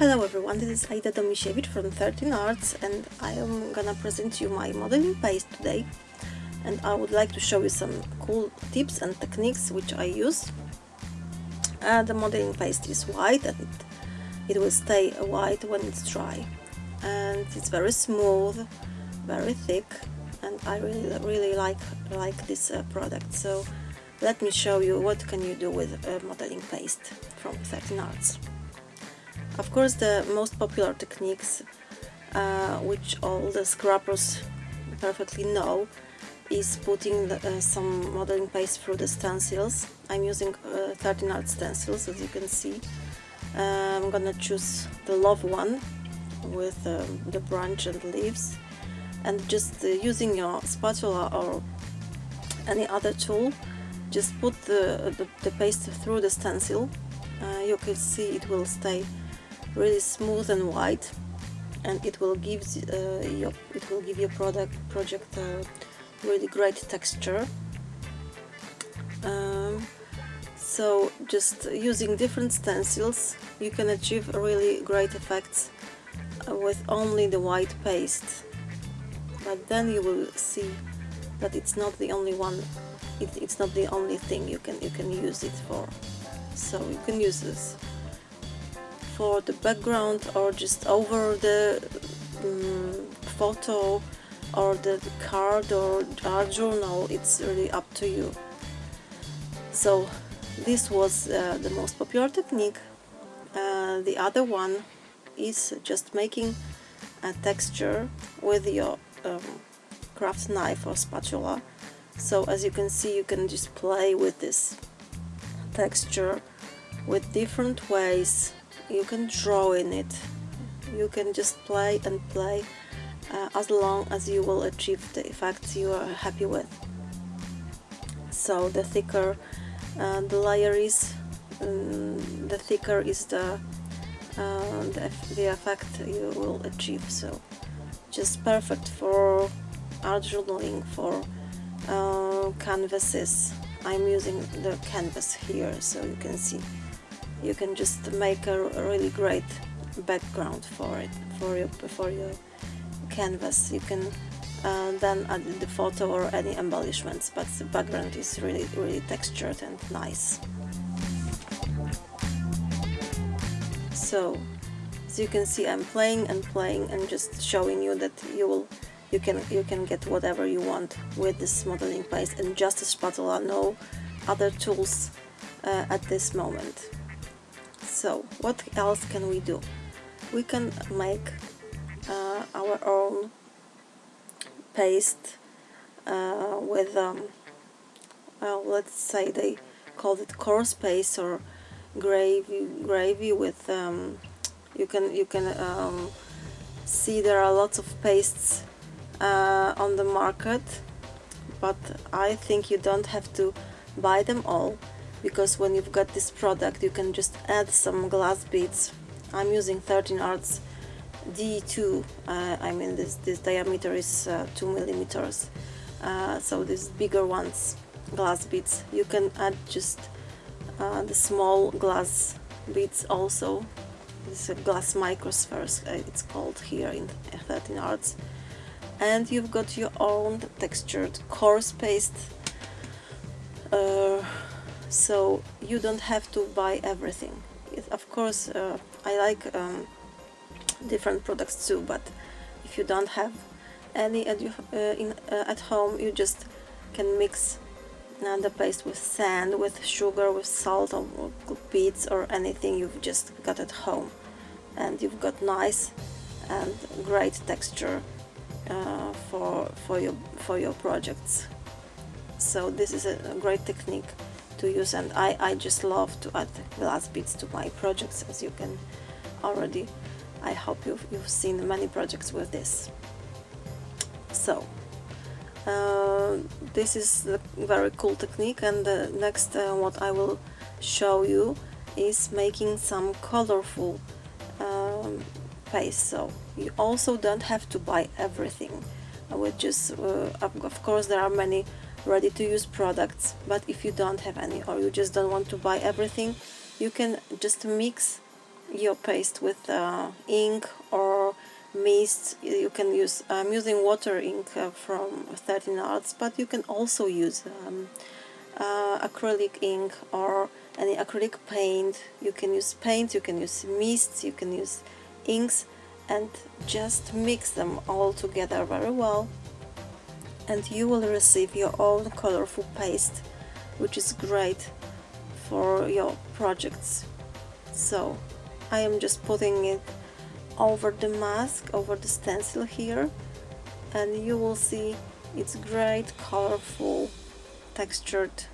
Hello everyone, this is Aida Domisiewicz from 13 Arts and I am gonna present you my modeling paste today and I would like to show you some cool tips and techniques which I use. Uh, the modeling paste is white and it will stay white when it's dry and it's very smooth, very thick and I really really like like this uh, product so let me show you what can you do with uh, modeling paste from 13 Arts. Of course the most popular techniques uh, which all the scrappers perfectly know is putting the, uh, some modeling paste through the stencils. I'm using uh, 13 art stencils as you can see. Uh, I'm gonna choose the love one with um, the branch and leaves and just uh, using your spatula or any other tool just put the, the, the paste through the stencil uh, you can see it will stay really smooth and white and it will give uh, your it will give your product project a really great texture. Um, so just using different stencils you can achieve really great effects uh, with only the white paste. But then you will see that it's not the only one it, it's not the only thing you can you can use it for. So you can use this for the background or just over the um, photo or the card or art journal it's really up to you. So this was uh, the most popular technique. Uh, the other one is just making a texture with your um, craft knife or spatula. So as you can see you can just play with this texture with different ways you can draw in it. You can just play and play uh, as long as you will achieve the effects you are happy with. So the thicker uh, the layer is um, the thicker is the, uh, the, the effect you will achieve. So just perfect for art journaling for uh, canvases. I'm using the canvas here so you can see you can just make a really great background for it for your for your canvas. You can uh, then add the photo or any embellishments but the background is really really textured and nice. So as you can see I'm playing and playing and just showing you that you will you can you can get whatever you want with this modeling paste and just a spatula no other tools uh, at this moment so what else can we do? We can make uh, our own paste uh, with um, well let's say they called it coarse paste or gravy gravy with um, you can you can um, see there are lots of pastes uh, on the market but I think you don't have to buy them all because when you've got this product you can just add some glass beads. I'm using 13 Arts D2 uh, I mean this, this diameter is uh, 2 millimeters. Uh, so these bigger ones glass beads you can add just uh, the small glass beads also. This is a glass microspheres uh, it's called here in 13 Arts. And you've got your own textured coarse paste. Uh, so you don't have to buy everything. Of course uh, I like um, different products too but if you don't have any at, uh, in, uh, at home you just can mix the paste with sand, with sugar, with salt or beets or anything you've just got at home. And you've got nice and great texture uh, for for your for your projects. So this is a great technique to use and I, I just love to add glass beads to my projects as you can already I hope you've, you've seen many projects with this. So uh, this is a very cool technique and uh, next uh, what I will show you is making some colorful um, paste. So you also don't have to buy everything which is uh, of course there are many ready-to-use products. But if you don't have any or you just don't want to buy everything you can just mix your paste with uh, ink or mist you can use I'm using water ink uh, from 13 arts but you can also use um, uh, acrylic ink or any acrylic paint. You can use paint you can use mists you can use inks and just mix them all together very well and you will receive your own colorful paste which is great for your projects so I am just putting it over the mask, over the stencil here and you will see it's great colorful textured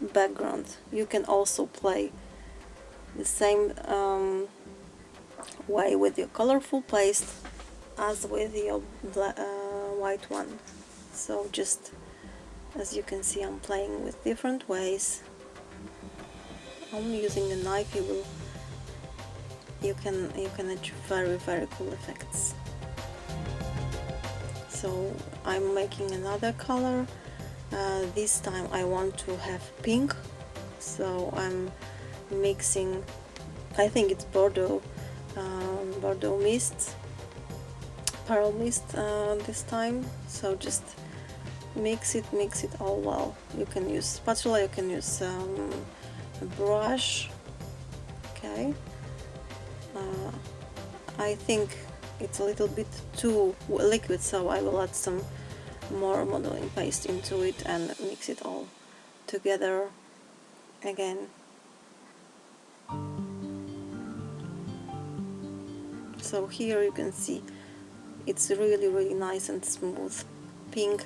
background. You can also play the same um, way with your colorful paste as with your uh, white one. So just as you can see I'm playing with different ways. I'm using a knife you will you can you can achieve very very cool effects so I'm making another color uh, this time I want to have pink so I'm mixing I think it's Bordeaux um, Bordeaux mist pearl mist uh, this time. So just mix it mix it all well. You can use spatula you can use um, a brush. Okay. Uh, I think it's a little bit too liquid so I will add some more modeling paste into it and mix it all together again. So here you can see it's really really nice and smooth pink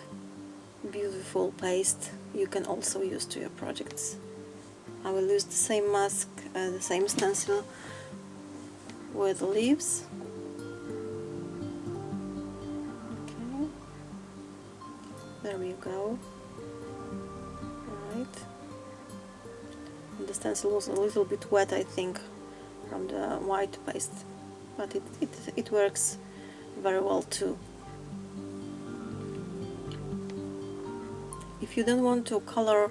beautiful paste you can also use to your projects I will use the same mask, uh, the same stencil with leaves. Okay, there we go. Alright. The stencil was a little bit wet, I think, from the white paste, but it, it, it works very well too. If you don't want to color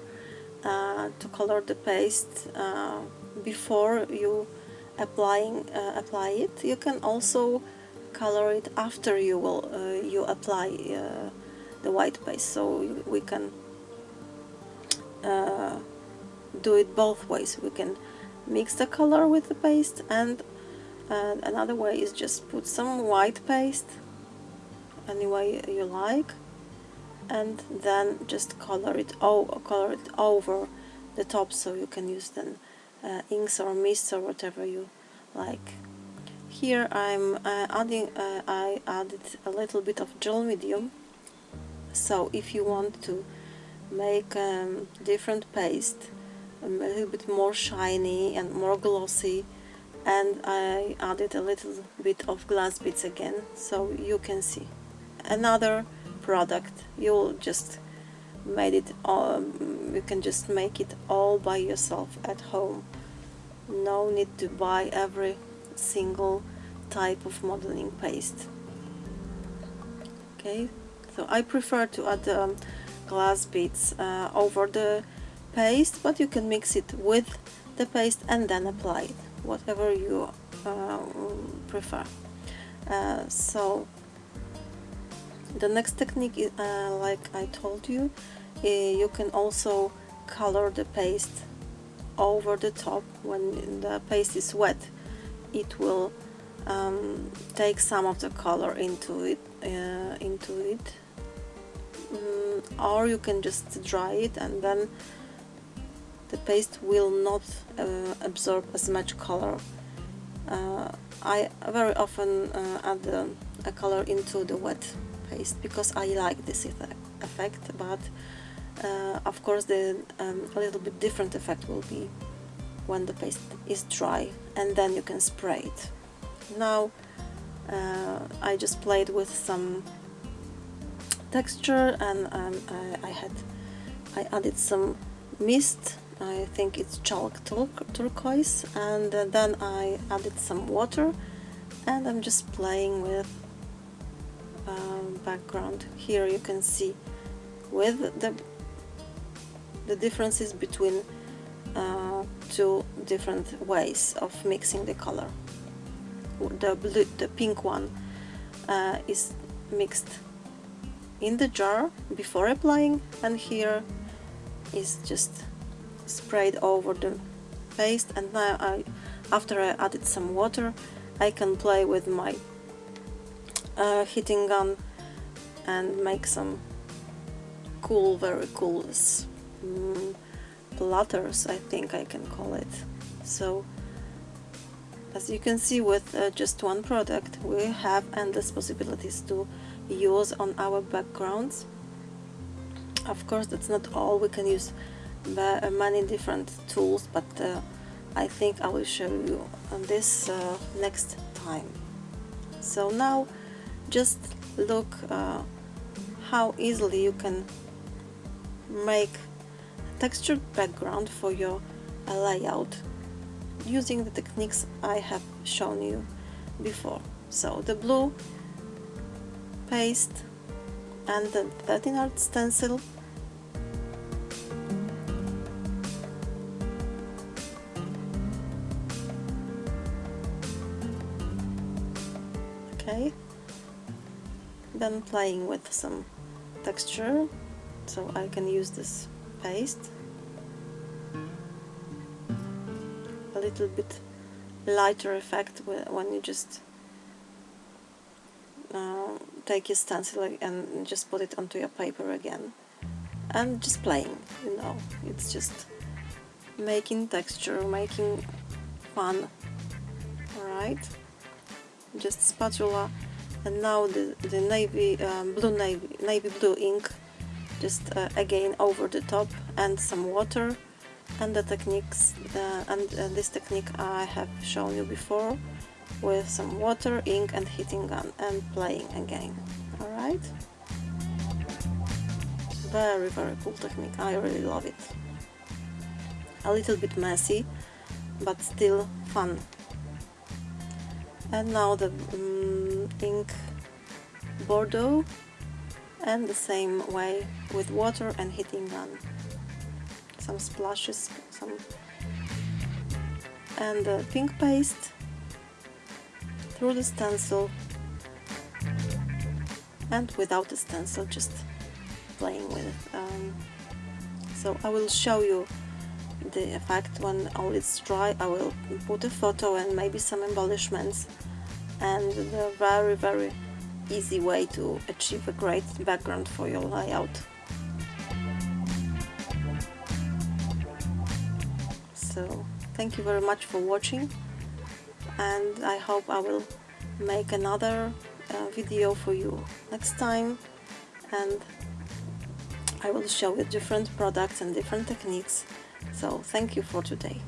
uh, to color the paste uh, before you applying uh, apply it you can also color it after you will uh, you apply uh, the white paste so we can uh, do it both ways we can mix the color with the paste and uh, another way is just put some white paste any way you like and then just color it, color it over the top so you can use then uh, inks or mists or whatever you like. Here I'm uh, adding, uh, I added a little bit of gel medium so if you want to make um, different paste a little bit more shiny and more glossy and I added a little bit of glass beads again so you can see. Another product you'll just made it um, you can just make it all by yourself at home. No need to buy every single type of modeling paste. Okay so I prefer to add um, glass beads uh, over the paste but you can mix it with the paste and then apply it whatever you uh, prefer. Uh, so the next technique is uh, like I told you uh, you can also color the paste over the top. When the paste is wet it will um, take some of the color into it uh, into it. Mm, or you can just dry it and then the paste will not uh, absorb as much color. Uh, I very often uh, add a color into the wet paste because I like this effect but uh, of course the um, a little bit different effect will be when the paste is dry and then you can spray it. Now uh, I just played with some texture and um, I, I, had I added some mist I think it's chalk turquoise and uh, then I added some water and I'm just playing with um, background here you can see with the the differences between uh, two different ways of mixing the color. The, blue, the pink one uh, is mixed in the jar before applying and here is just sprayed over the paste and now I, after I added some water I can play with my uh, heating gun and make some cool, very cool um, platters I think I can call it. So as you can see with uh, just one product we have endless possibilities to use on our backgrounds. Of course that's not all, we can use many different tools but uh, I think I will show you this uh, next time. So now just look uh, how easily you can make a textured background for your uh, layout using the techniques I have shown you before. So the blue paste and the 13 art stencil then playing with some texture so I can use this paste. A little bit lighter effect when you just uh, take your stencil and just put it onto your paper again. And just playing you know. It's just making texture making fun alright? Just spatula and now the, the navy um, blue navy, navy blue ink just uh, again over the top and some water. And the techniques uh, and uh, this technique I have shown you before with some water, ink and heating gun and playing again. Alright? Very very cool technique. I really love it. A little bit messy but still fun and now the um, ink Bordeaux and the same way with water and heating gun. Some splashes some and the pink paste through the stencil and without the stencil just playing with it. Um, so I will show you the effect when all is dry. I will put a photo and maybe some embellishments and the very very easy way to achieve a great background for your layout so thank you very much for watching and I hope I will make another uh, video for you next time and I will show you different products and different techniques so thank you for today.